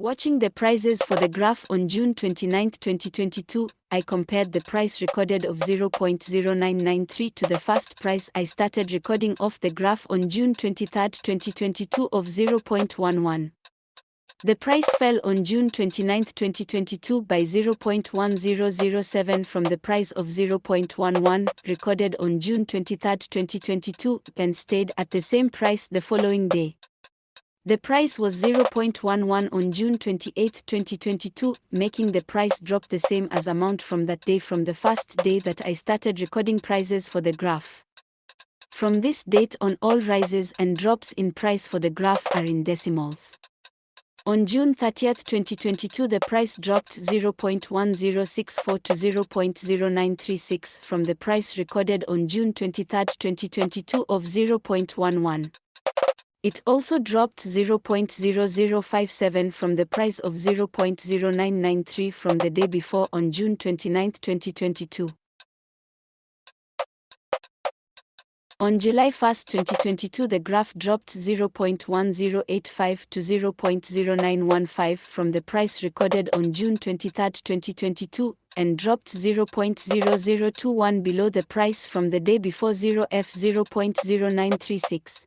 Watching the prices for the graph on June 29, 2022, I compared the price recorded of 0.0993 to the first price I started recording off the graph on June 23, 2022 of 0.11. The price fell on June 29, 2022 by 0.1007 from the price of 0.11 recorded on June 23, 2022 and stayed at the same price the following day. The price was 0.11 on June 28, 2022, making the price drop the same as amount from that day from the first day that I started recording prices for the graph. From this date on all rises and drops in price for the graph are in decimals. On June 30, 2022 the price dropped 0.1064 to 0.0936 from the price recorded on June 23, 2022 of 0.11. It also dropped 0.0057 from the price of 0.0993 from the day before on June 29, 2022. On July 1, 2022 the graph dropped 0.1085 to 0.0915 from the price recorded on June 23, 2022, and dropped 0.0021 below the price from the day before 0f 0.0936.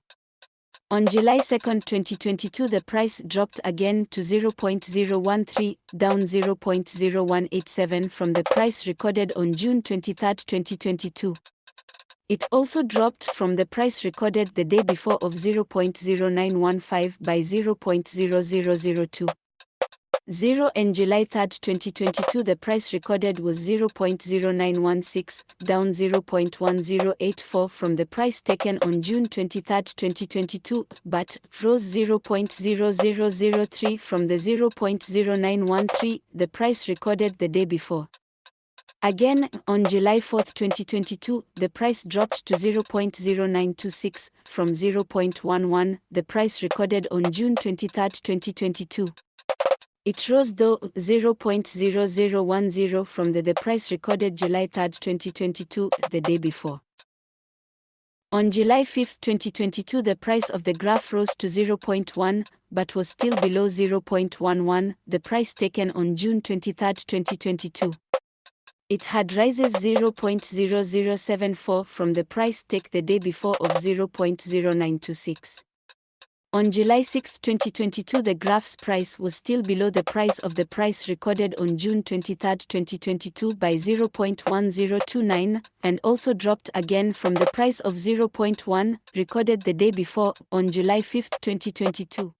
On July 2, 2022 the price dropped again to 0.013, down 0.0187 from the price recorded on June 23, 2022. It also dropped from the price recorded the day before of 0.0915 by 0.0002. 0 and July 3, 2022 the price recorded was 0.0916, down 0.1084 from the price taken on June 23, 2022, but rose 0.0003 from the 0.0913, the price recorded the day before. Again, on July 4, 2022, the price dropped to 0.0926 from 0.11, the price recorded on June 23, 2022. It rose though 0.0010 from the, the price recorded July 3, 2022, the day before. On July 5, 2022 the price of the graph rose to 0.1, but was still below 0.11, the price taken on June 23, 2022. It had rises 0.0074 from the price take the day before of 0.0926. On July 6, 2022 the graph's price was still below the price of the price recorded on June 23, 2022 by 0.1029, and also dropped again from the price of 0.1, recorded the day before, on July 5, 2022.